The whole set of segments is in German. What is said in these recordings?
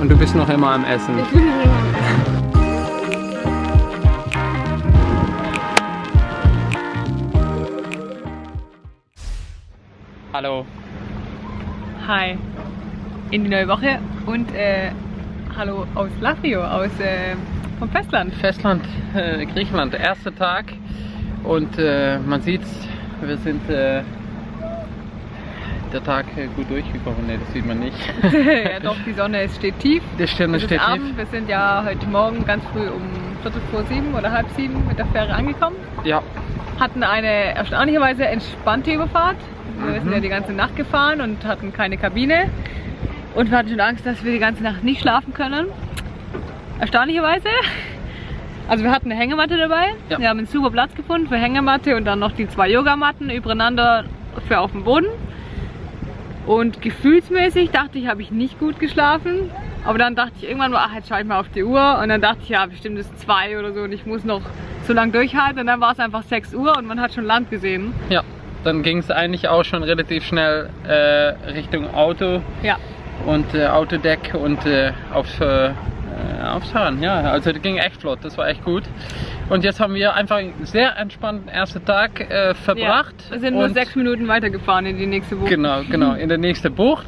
Und du bist noch immer am Essen. Ich bin immer am Essen. Hallo. Hi. In die neue Woche und äh, hallo aus Lafrio, aus äh, vom Festland. Festland, äh, Griechenland, erster Tag. Und äh, man sieht's, wir sind äh, der Tag äh, gut durchgekommen. Ne, das sieht man nicht. ja doch, die Sonne ist, steht tief. Es ist steht tief. Abend. Wir sind ja heute Morgen ganz früh um Viertel vor sieben oder halb sieben mit der Fähre angekommen. Ja, Hatten eine erstaunlicherweise entspannte Überfahrt. Wir Mhm. sind ja die ganze Nacht gefahren und hatten keine Kabine. Und wir hatten schon Angst, dass wir die ganze Nacht nicht schlafen können. Erstaunlicherweise. Also wir hatten eine Hängematte dabei. Ja. Wir haben einen super Platz gefunden für Hängematte und dann noch die zwei Yogamatten übereinander für auf dem Boden. Und gefühlsmäßig dachte ich, habe ich nicht gut geschlafen. Aber dann dachte ich irgendwann mal, ach, jetzt schaue ich mal auf die Uhr. Und dann dachte ich, ja, bestimmt ist zwei oder so und ich muss noch so lange durchhalten. Und dann war es einfach 6 Uhr und man hat schon Land gesehen. ja. Dann ging es eigentlich auch schon relativ schnell äh, Richtung Auto Ja. und äh, Autodeck und äh, aufs, äh, aufs Fahren. Ja, also das ging echt flott, das war echt gut. Und jetzt haben wir einfach einen sehr entspannten ersten Tag äh, verbracht. Ja. Wir sind nur sechs Minuten weitergefahren in die nächste Woche. Genau, genau, in der nächsten Bucht.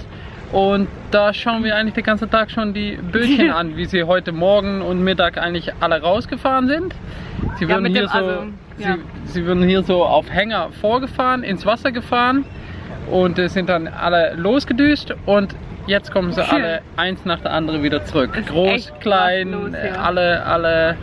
Und da schauen wir eigentlich den ganzen Tag schon die Bötchen an, wie sie heute Morgen und Mittag eigentlich alle rausgefahren sind. Sie Ja, würden, mit hier, so, also, ja. sie, sie würden hier so auf Hänger vorgefahren, ins Wasser gefahren und sind dann alle losgedüst und jetzt kommen sie alle eins nach der anderen wieder zurück. Ist Groß, klein, los hier. alle, alle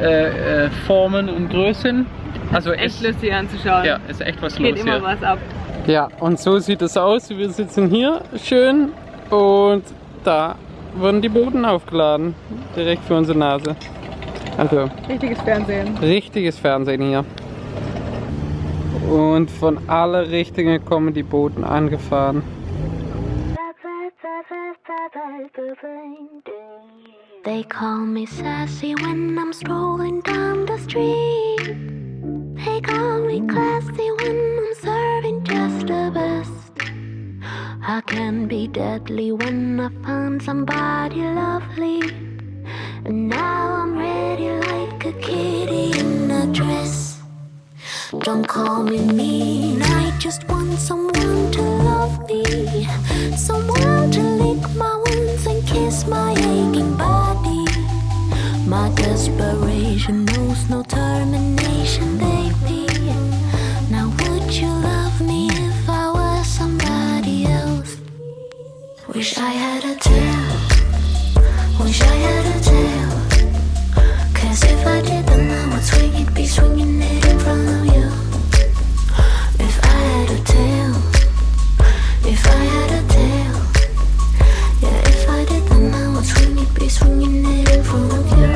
äh, äh, Formen und Größen. Also Echt ist, lustig anzuschauen. ja, ist echt was Geht los immer hier. was ab. Ja, und so sieht es aus. Wir sitzen hier schön und da wurden die Boden aufgeladen. Direkt für unsere Nase. Also, Richtiges Fernsehen. richtiges Fernsehen hier. Und von alle Richtungen kommen die Booten angefahren. They call me sassy when I'm strolling down the street. They call me classy when I'm serving just the best. I can be deadly when I find somebody lovely. And now I'm ready like a kitty in a dress. Don't call me mean, I just want someone to love me. Someone to lick my My desperation knows no termination, baby. Now, would you love me if I was somebody else? Wish I had a tail. Wish I had a tail. Cause if I did, then I would swing it, be swinging it in front of you. If I had a tail, if I had a tail, yeah, if I did, then I would swing it, be swinging it in front of you.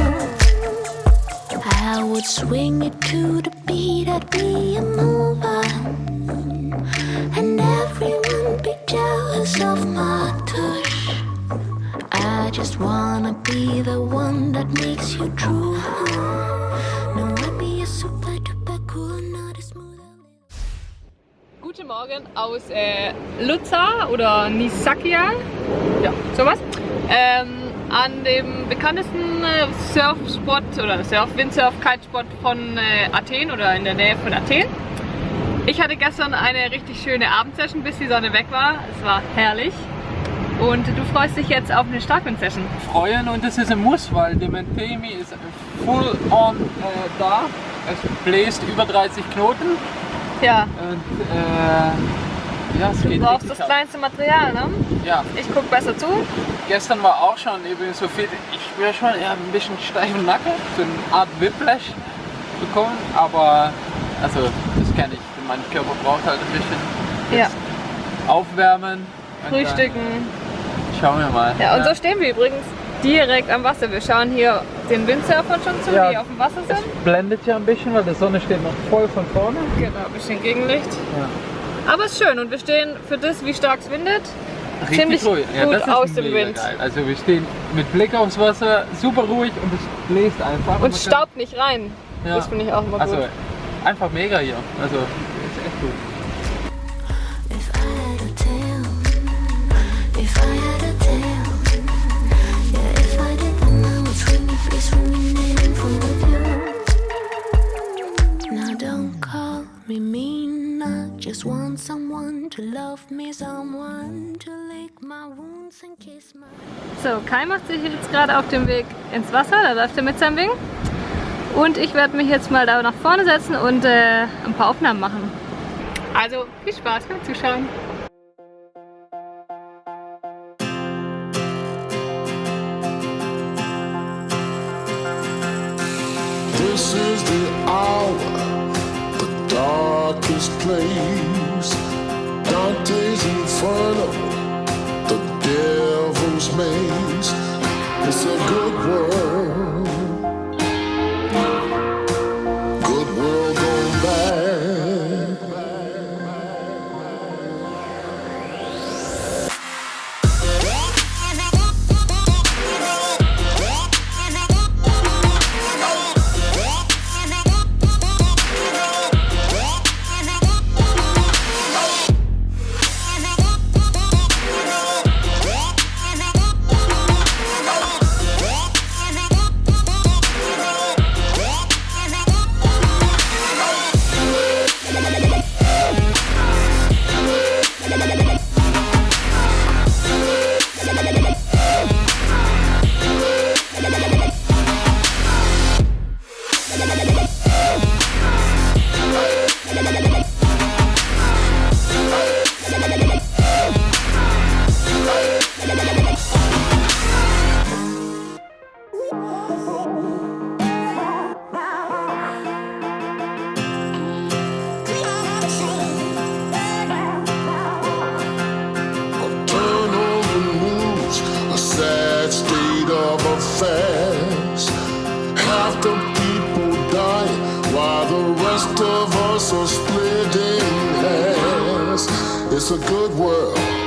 I would swing it to the beat, I'd be a mover, and everyone be jealous of my touch. I just wanna be the one that makes you true. No, I'd be a super duper cool, not a smooth. Guten Morgen aus äh, Luza oder Nisakia. Ja, sowas. Ähm, an dem bekanntesten äh, Surfspot oder Surf, Windsurf, Kitespot von äh, Athen oder in der Nähe von Athen. Ich hatte gestern eine richtig schöne Abendsession, bis die Sonne weg war. Es war herrlich. Und du freust dich jetzt auf eine Starkwind-Session. Freuen und das ist ein Muss, weil der Mentemi ist full on äh, da. Es bläst über 30 Knoten Ja, und äh, ja, es du geht brauchst richtig das ab. kleinste Material, ne? Ja, Ich guck besser zu. Gestern war auch schon eben so viel, ich spüre schon ja, ein bisschen steifen Nacken, so eine Art Whiplash bekommen, aber also das kenne ich, mein Körper braucht halt ein bisschen Ja. aufwärmen. Frühstücken. Schauen wir mal. Ja, und so stehen wir übrigens direkt am Wasser. Wir schauen hier den Windsurfern schon zu, Ja. die auf dem Wasser es sind. blendet ja ein bisschen, weil die Sonne steht noch voll von vorne. Genau, ein bisschen Gegenlicht. Ja. Aber es ist schön und wir stehen für das, wie stark es windet, Richtig ziemlich ruhig. Ja, gut aus dem Wind. Geil. Also wir stehen mit Blick aufs Wasser, super ruhig und es bläst einfach. Und kann- staubt nicht rein. Ja. Das finde ich auch immer Also gut. einfach mega hier. Also ist echt gut. Just want someone to love me, someone to lick my wounds and kiss my. So, Kai macht sich jetzt gerade auf dem Weg ins Wasser, da läuft er mit seinem Ding. Und ich werde mich jetzt mal da nach vorne setzen und äh, ein paar Aufnahmen machen. Also viel Spaß beim Zuschauen. Place. Dante's Inferno, the devil's maze. It's a good world. Us are splitting hairs. It's a good world.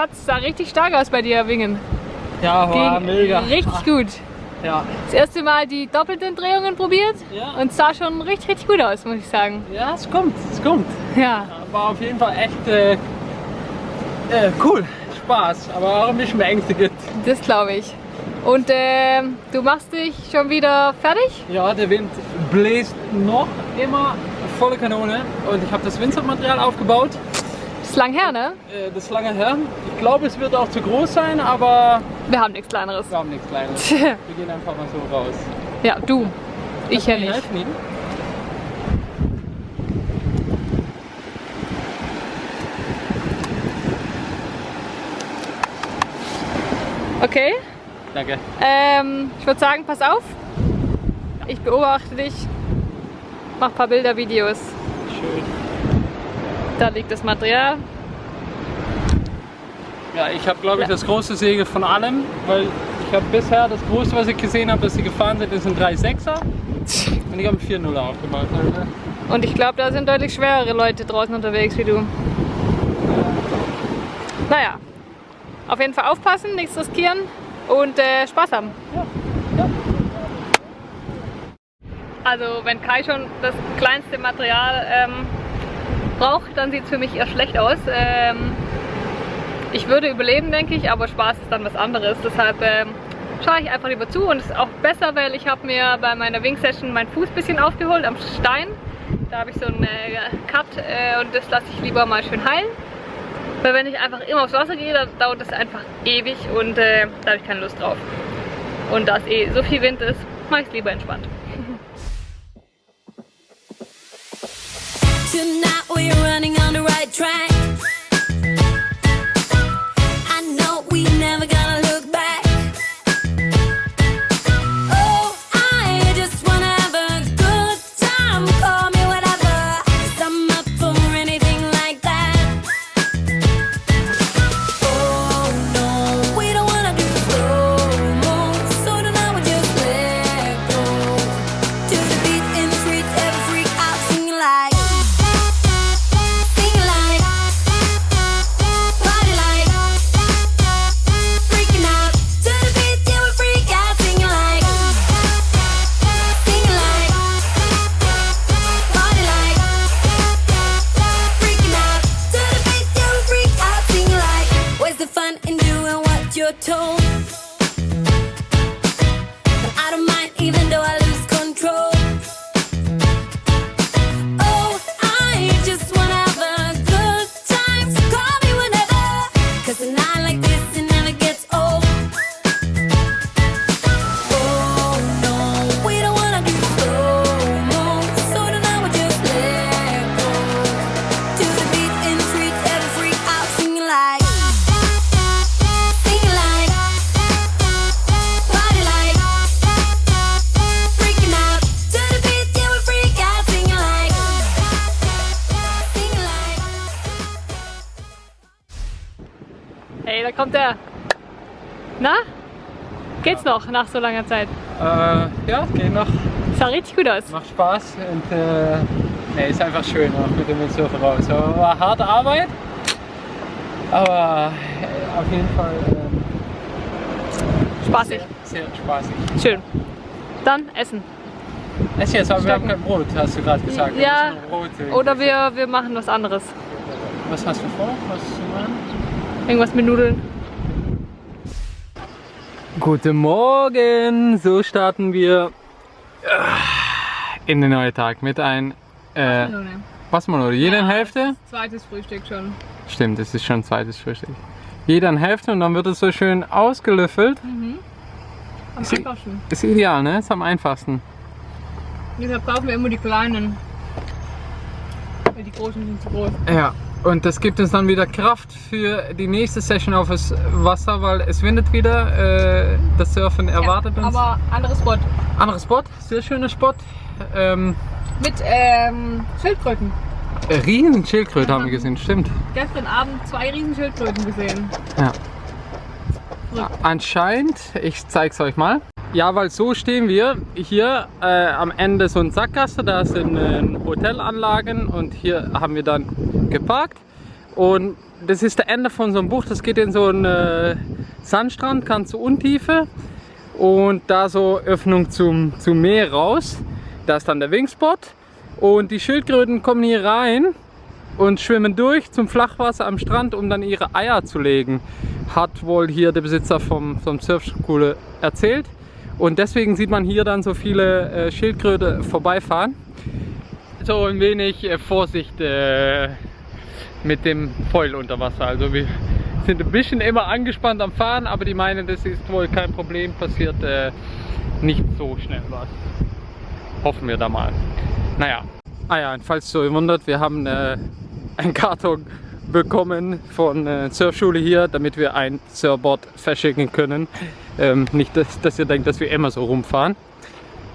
Schatz, sah richtig stark aus bei dir, Wingen. Ja, war Ging mega. richtig gut. Ja. Das erste Mal die doppelten Drehungen probiert Ja. und sah schon richtig, richtig gut aus, muss ich sagen. ja, es kommt, es kommt. Ja, War auf jeden Fall echt äh, äh, cool, Spaß, aber auch ein bisschen beängstigend. das glaube ich. Und ähm, du machst dich schon wieder fertig? Ja, der Wind bläst noch immer volle Kanone und ich habe das Windsurfmaterial aufgebaut. Ist lang her, ne? Äh, das ist lange her. Ich glaube, es wird auch zu groß sein, aber Wir haben nichts kleineres. wir haben nichts Kleines. Wir gehen einfach mal so raus. ja, du. Ich ja nicht. helfen? Okay. Danke. Ähm, ich würde sagen, pass auf. Ich beobachte dich. Mach ein paar Bilder, Videos. Schön. Da liegt das Material. Ja, ich habe glaube ich das große Segel von allem, weil ich habe bisher das größte, was ich gesehen habe, dass sie gefahren sind, ist ein 3,6er und ich habe einen 4,0er aufgemacht. Also, Und ich glaube, da sind deutlich schwerere Leute draußen unterwegs wie du. Naja, auf jeden Fall aufpassen, nichts riskieren und äh, Spaß haben. ja, ja. Also wenn Kai schon das kleinste Material ähm, braucht, dann sieht es für mich eher schlecht aus. Ähm, ich würde überleben, denke ich, aber Spaß ist dann was anderes. Deshalb ähm, schaue ich einfach lieber zu und es ist auch besser, weil ich habe mir bei meiner Wing-Session meinen Fuß ein bisschen aufgeholt am Stein. Da habe ich so einen äh, Cut äh, und das lasse ich lieber mal schön heilen. Weil wenn ich einfach immer aufs Wasser gehe, dann dauert das einfach ewig und äh, da habe ich keine Lust drauf. Und da es eh so viel Wind ist, mache ich es lieber entspannt. Tonight we're running on the right track. Hey, da kommt er. Na? Geht's noch nach so langer Zeit? Äh, ja, geht noch. Sah richtig gut aus. Macht Spaß und äh, nee, ist einfach schön auch mit dem Windsurfen raus. Aber war harte Arbeit, aber äh, auf jeden Fall ähm, Spaßig. sehr spaßig. Schön. Dann essen. Ess jetzt, aber wir haben kein Brot, hast du gerade gesagt. Wir Ja, müssen Brot, äh, Oder wir, wir machen was anderes. Was hast du vor? Was zu machen? Irgendwas mit Nudeln. Guten Morgen! So starten wir äh, in den neuen Tag mit ein äh, Wassermelone. Jeder in Hälfte? Zweites Frühstück schon. Stimmt, es ist schon zweites Frühstück. Jeder in Hälfte und dann wird es so schön ausgelöffelt. Am Ist- einfachsten. Ist ideal, ne? Ist am einfachsten. Deshalb kaufen wir immer die kleinen. Weil die großen sind zu groß. Ja, und das gibt uns dann wieder Kraft für die nächste Session auf das Wasser, weil es windet wieder. Äh, das Surfen erwartet ja, uns. Aber anderes Spot. Anderer Spot, sehr schöner Spot. Ähm, Mit ähm, Schildkröten. äh, riesen Schildkröte haben wir gesehen, stimmt. Gestern Abend zwei riesen Schildkröten gesehen. Ja. Anscheinend, ich zeig's euch mal. Ja, weil so stehen wir hier äh, am Ende so ein Sackgasse, da sind äh, Hotelanlagen und hier haben wir dann geparkt. Und das ist der Ende von so einem Bucht, das geht in so einen äh, Sandstrand, ganz zur Untiefe. Und da so Öffnung zum, zum Meer raus. Da ist dann der Wingspot. Und die Schildkröten kommen hier rein und schwimmen durch zum Flachwasser am Strand, um dann ihre Eier zu legen. Hat wohl hier der Besitzer vom, vom Surfschule erzählt. Und deswegen sieht man hier dann so viele äh, Schildkröte vorbeifahren. So ein wenig äh, Vorsicht äh, mit dem Foil unter Wasser. Also wir sind ein bisschen immer angespannt am Fahren, aber die meinen, das ist wohl kein Problem, passiert äh, nicht so schnell was. Hoffen wir da mal. Naja, ah ja, und falls ihr euch wundert, wir haben äh, einen Karton bekommen von äh, Surfschule hier, damit wir ein Surfboard verschicken können. Ähm, nicht, dass, dass ihr denkt, dass wir immer so rumfahren.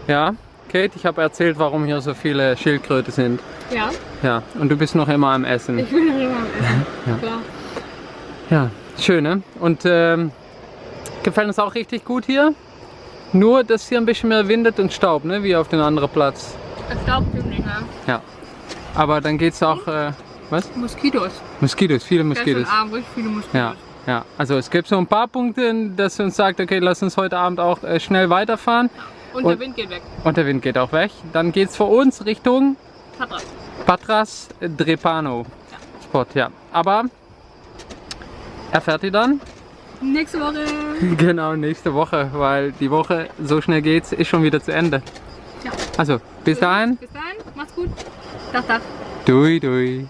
Ja, Kate, ich habe erzählt, warum hier so viele Schildkröte sind. Ja, Ja, und du bist noch immer am Essen. ich will noch immer am Essen. Klar. Ja, schön, ne? Und ähm, gefällt uns auch richtig gut hier. Nur, dass hier ein bisschen mehr windet und Staub, ne? Wie auf den anderen Platz. Es staubt ziemlich, ne? Ja. Aber dann geht's auch, äh, was? Moskitos. Moskitos, viele Moskitos. Gestern Abend richtig viele Moskitos. Ja. Ja, also es gibt so ein paar Punkte, dass uns sagt, okay, lass uns heute Abend auch äh, schnell weiterfahren. Und, Und- der Wind geht weg. Und der Wind geht auch weg. Dann geht es für uns Richtung Patras. Patras Drepano Spot, ja. Aber erfährt ihr dann? Nächste Woche. Genau, nächste Woche, weil die Woche, so schnell geht's, ist schon wieder zu Ende. Ja. Also, bis dahin, Bis dahin, macht's gut. Tag, Tag. dui dui.